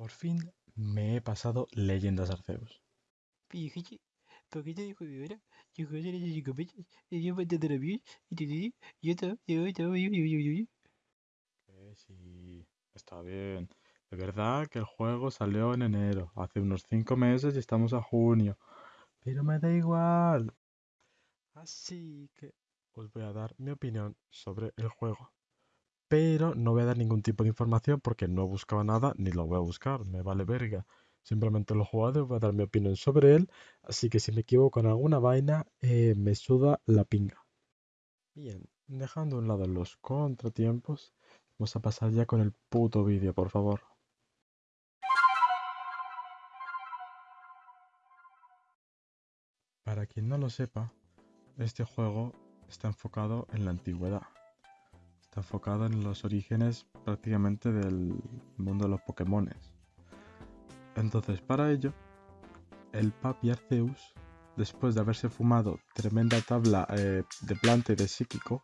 Por fin me he pasado Leyendas Arceus. Que sí, está bien. De verdad que el juego salió en enero, hace unos 5 meses y estamos a junio. Pero me da igual. Así que os voy a dar mi opinión sobre el juego. Pero no voy a dar ningún tipo de información porque no he buscado nada ni lo voy a buscar, me vale verga. Simplemente lo he jugado y voy a dar mi opinión sobre él. Así que si me equivoco en alguna vaina, eh, me suda la pinga. Bien, dejando a un lado los contratiempos, vamos a pasar ya con el puto vídeo, por favor. Para quien no lo sepa, este juego está enfocado en la antigüedad. Está enfocado en los orígenes prácticamente del mundo de los Pokémones. Entonces, para ello, el Papi Arceus, después de haberse fumado tremenda tabla eh, de planta y de psíquico,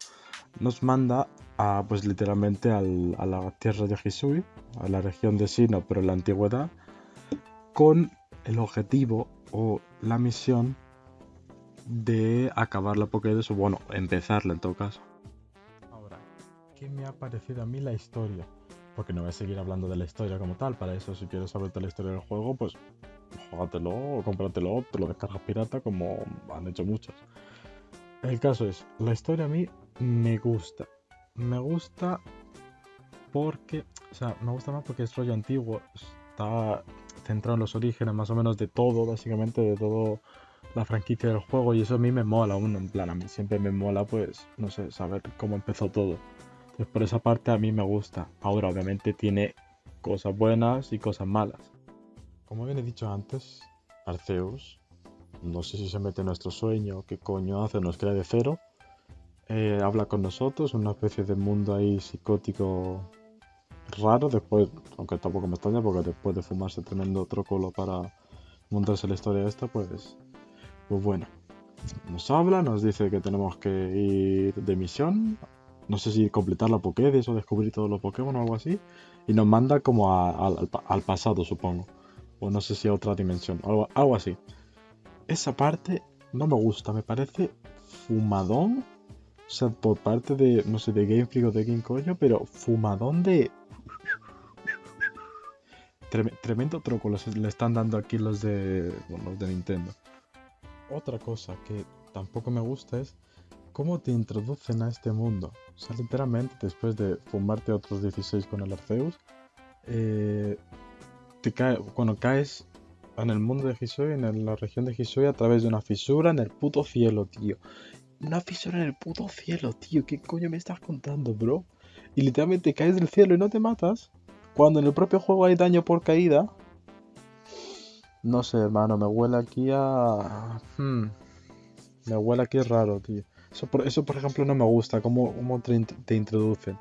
nos manda a, pues literalmente al- a la tierra de Hisui, a la región de Sinnoh, pero en la antigüedad, con el objetivo o la misión de acabar la Pokédex, o bueno, empezarla en todo caso. ¿Qué me ha parecido a mí la historia? Porque no voy a seguir hablando de la historia como tal, para eso si quieres saber de la historia del juego, pues juégatelo o cómpratelo, te lo descargas pirata como han hecho muchos. El caso es, la historia a mí me gusta. Me gusta porque, o sea, me gusta más porque es rollo antiguo, está centrado en los orígenes más o menos de todo, básicamente de todo la franquicia del juego y eso a mí me mola aún, en plan, a mí siempre me mola pues, no sé, saber cómo empezó todo. Por esa parte a mí me gusta. Ahora obviamente tiene cosas buenas y cosas malas. Como bien he dicho antes, Arceus, no sé si se mete en nuestro sueño, qué coño hace, nos crea de cero. eh, habla con nosotros, una especie de mundo ahí psicótico raro, después, aunque tampoco me extraña porque después de fumarse tremendo trócolo para montarse la historia esta, pues, pues bueno. Nos habla, nos dice que tenemos que ir de misión, no sé si completar la Pokédex o descubrir todos los Pokémon o algo así, y nos manda como al, al pa- al pasado, supongo, o no sé si a otra dimensión, algo, algo así. Esa parte no me gusta, me parece fumadón, o sea, por parte de, no sé, de Game Freak o de Game Coño, pero fumadón de... Trem- tremendo truco le están dando aquí los de, bueno, los de Nintendo. Otra cosa que tampoco me gusta es cómo te introducen a este mundo. O sea, literalmente después de fumarte otros 16 con el Arceus, eh, cuando caes en el mundo de Hisui, en la región de Hisui, a través de una fisura en el puto cielo, tío. Una fisura en el puto cielo, tío. ¿Qué coño me estás contando, bro? Y literalmente caes del cielo y no te matas. Cuando en el propio juego hay daño por caída. No sé, hermano, me huele aquí a... Hmm. Me huele aquí raro, tío. Eso por, eso, por ejemplo, no me gusta, cómo, cómo te, te introducen.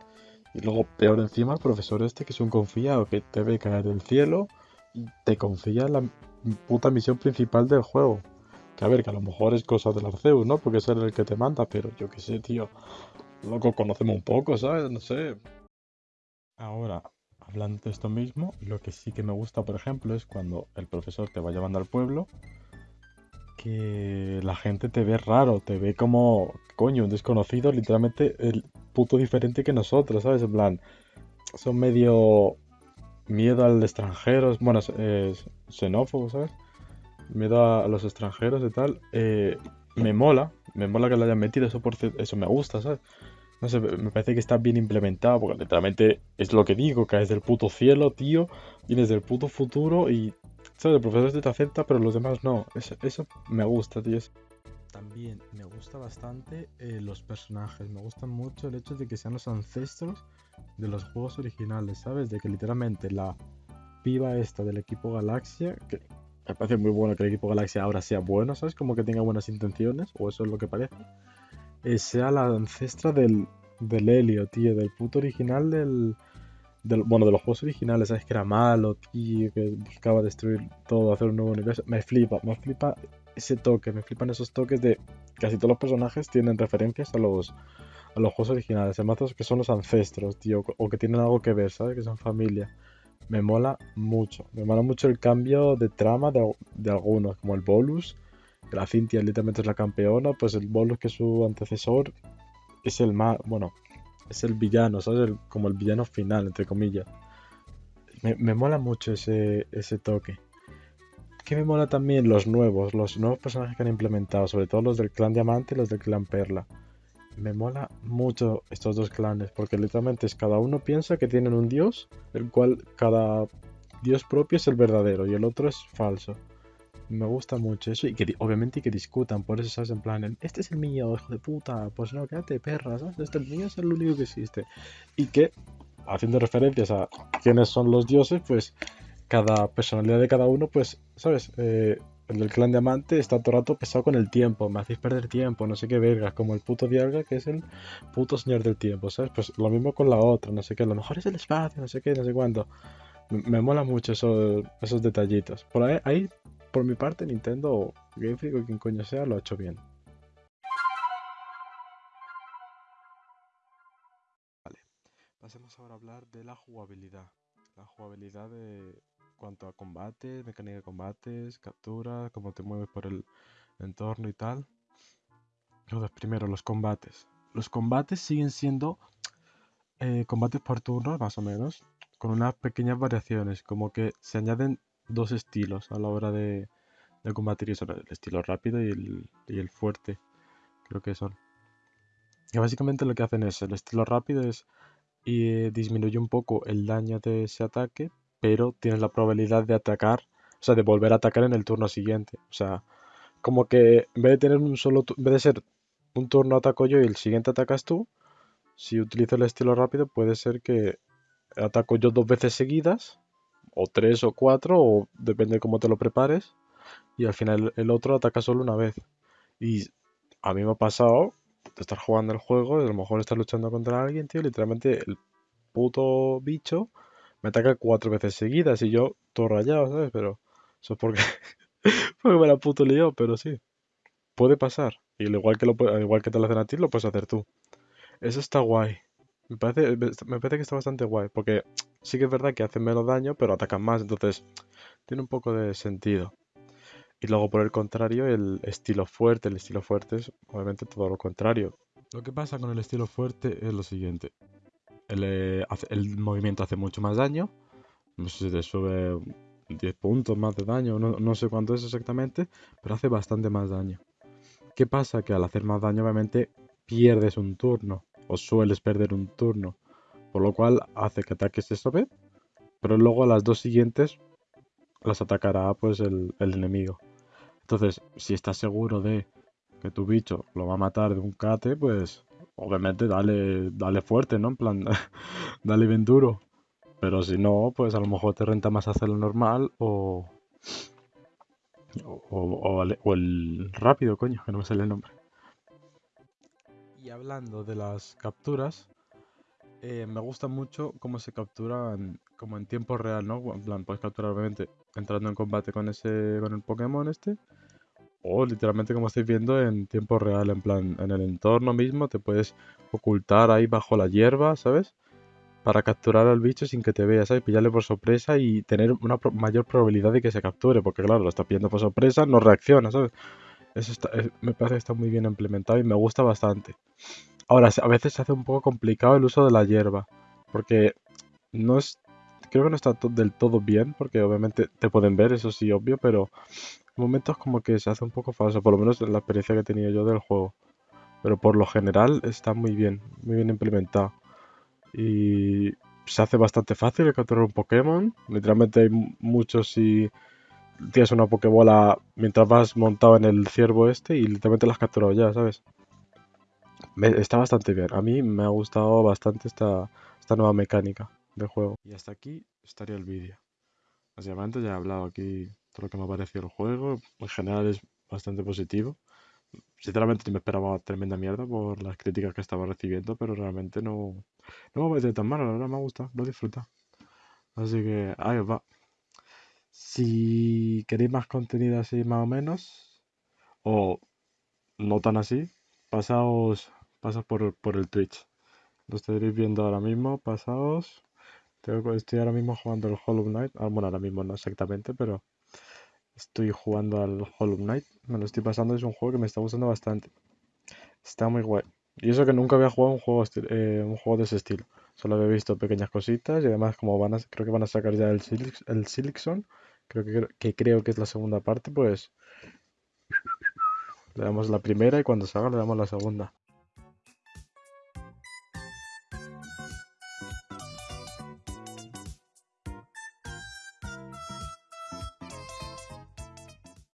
Y luego, peor encima, el profesor este que es un confiado, que te ve caer del cielo y te confía la puta misión principal del juego. Que a ver, que a lo mejor es cosa del Arceus, ¿no? Porque es el que te manda, pero yo qué sé, tío. Loco, conocemos un poco, ¿sabes? No sé. Ahora, hablando de esto mismo, lo que sí que me gusta, por ejemplo, es cuando el profesor te va llevando al pueblo, que la gente te ve raro, te ve como, coño, un desconocido, literalmente el puto diferente que nosotros, ¿sabes? En plan, son medio miedo al extranjero, bueno, es- es xenófobo, ¿sabes? Miedo a, los extranjeros y tal. eh, me mola, me mola que lo hayan metido, eso, por, eso me gusta, ¿sabes? No sé, me parece que está bien implementado, porque literalmente es lo que digo, caes del puto cielo, tío, vienes del puto futuro y, ¿sabes? El profesor este te acepta, pero los demás no. Eso, eso me gusta, tío. También me gusta bastante eh, los personajes, me gusta mucho el hecho de que sean los ancestros de los juegos originales, ¿sabes? De que literalmente la piba esta del equipo Galaxia, que me parece muy bueno que el equipo Galaxia ahora sea bueno, ¿sabes? Como que tenga buenas intenciones, o eso es lo que parece eh, sea la ancestra del, del Helio, tío, del puto original del, Bueno, de los juegos originales, ¿sabes? Que era malo, tío, que buscaba destruir todo, hacer un nuevo universo. Me flipa, me flipa ese toque, me flipan esos toques de... Casi todos los personajes tienen referencias a los, a los juegos originales, además que son los ancestros, tío, o que tienen algo que ver, ¿sabes? Que son familia. me mola mucho. Me mola mucho el cambio de trama de, de algunos, como el Bolus, que la Cintia literalmente es la campeona, pues el Bolus que es su antecesor es el más, bueno, es el villano, ¿sabes? como el villano final, entre comillas. Me, me mola mucho ese, ese toque. Que me mola también los nuevos, los nuevos personajes que han implementado, sobre todo los del clan Diamante y los del clan Perla. Me mola mucho estos dos clanes, porque literalmente es cada uno piensa que tienen un dios, el cual cada dios propio es el verdadero y el otro es falso. Me gusta mucho eso y que obviamente que discutan, por eso sabes en plan, este es el mío, hijo de puta, pues no, quédate perra, ¿sabes? Este el mío es el único que existe. Y que, haciendo referencias a quiénes son los dioses, pues cada personalidad de cada uno, pues, ¿sabes? Eh, el del clan diamante está todo el rato pesado con el tiempo, me hacéis perder tiempo, no sé qué vergas, como el puto Dialga que es el puto señor del tiempo, ¿sabes? Pues lo mismo con la otra, no sé qué, lo mejor es el espacio, no sé qué, no sé cuándo. Me, mola mucho eso, esos detallitos. Por ahí por mi parte, Nintendo Game Freak o quien coño sea lo ha hecho bien. Vale, pasemos ahora a hablar de la jugabilidad. La jugabilidad de cuanto a combate, mecánica de combates, captura, cómo te mueves por el entorno y tal. Entonces, primero, los combates. Los combates siguen siendo eh, combates por turno, más o menos, con unas pequeñas variaciones, como que se añaden dos estilos a la hora de, combatir, y son el estilo rápido y el, fuerte, creo que son. Y básicamente lo que hacen es, el estilo rápido es y eh, disminuye un poco el daño de ese ataque, pero tienes la probabilidad de atacar, o sea, de volver a atacar en el turno siguiente. O sea, como que en vez de tener un solo, en vez de ser un turno ataco yo y el siguiente atacas tú, si utilizo el estilo rápido puede ser que ataco yo dos veces seguidas o tres o cuatro, o depende de cómo te lo prepares, y al final el otro ataca solo una vez. Y a mí me ha pasado de estar jugando el juego, a lo mejor estar luchando contra alguien, tío, literalmente el puto bicho me ataca cuatro veces seguidas y yo todo rayado, ¿sabes? Pero eso es porque, porque me la puto lío, pero sí. Puede pasar. Y igual que, igual que te lo hacen a ti, lo puedes hacer tú. Eso está guay. Me parece, me parece que está bastante guay, porque sí que es verdad que hacen menos daño, pero atacan más, entonces tiene un poco de sentido. Y luego por el contrario, el estilo fuerte, el estilo fuerte es obviamente todo lo contrario. Lo que pasa con el estilo fuerte es lo siguiente. El, eh, movimiento hace mucho más daño, no sé si te sube 10 puntos más de daño, no, no sé cuánto es exactamente, pero hace bastante más daño. ¿Qué pasa? Que al hacer más daño obviamente pierdes un turno o sueles perder un turno, por lo cual hace que ataques esta vez, pero luego a las dos siguientes las atacará pues el, enemigo. Entonces, si estás seguro de que tu bicho lo va a matar de un cate, pues obviamente dale, dale fuerte, ¿no? En plan, dale bien duro. Pero si no, pues a lo mejor te renta más hacerlo normal o, o, o el rápido, coño, que no me sale el nombre. Y hablando de las capturas, eh, me gusta mucho cómo se capturan como en tiempo real, ¿no? En plan, puedes capturar obviamente entrando en combate con ese, con el Pokémon este, o literalmente como estáis viendo en tiempo real, en plan, en el entorno mismo te puedes ocultar ahí bajo la hierba, ¿sabes? Para capturar al bicho sin que te vea, ¿sabes? Pillarle por sorpresa y tener una mayor probabilidad de que se capture, porque claro, lo estás pillando por sorpresa, no reacciona, ¿sabes? Eso me parece que está muy bien implementado y me gusta bastante. Ahora, a veces se hace un poco complicado el uso de la hierba, porque no es, creo que no está del todo bien, porque obviamente te pueden ver, eso sí, obvio, pero en momentos como que se hace un poco falso, por lo menos en la experiencia que he tenido yo del juego. Pero por lo general está muy bien, muy bien implementado. Y se hace bastante fácil capturar un Pokémon. Literalmente hay muchos y tienes una Pokébola mientras vas montado en el ciervo este y literalmente la has capturado ya, ¿sabes? Está bastante bien. A mí me ha gustado bastante esta, esta nueva mecánica de juego. Y hasta aquí estaría el vídeo. Básicamente ya he hablado aquí todo lo que me ha parecido el juego. En general es bastante positivo. Sinceramente me esperaba tremenda mierda por las críticas que estaba recibiendo, pero realmente no, no me ha parecido tan malo, la verdad me ha gustado, lo he disfrutado. Así que ahí os va. Si queréis más contenido así más o menos, o no tan así, pasaos, pasaos por, por el Twitch. Lo estaréis viendo ahora mismo, Tengo- estoy ahora mismo jugando el Hollow Knight. Ah, bueno, ahora mismo no exactamente, pero estoy jugando al Hollow Knight. Me lo estoy pasando, es un juego que me está gustando bastante. Está muy guay. Y eso que nunca había jugado un juego, eh, un juego de ese estilo. Solo había visto pequeñas cositas y además como van a, creo que van a sacar ya el, Silix- el Silixon, creo que, que creo que es la segunda parte, pues le damos la primera y cuando salga le damos la segunda.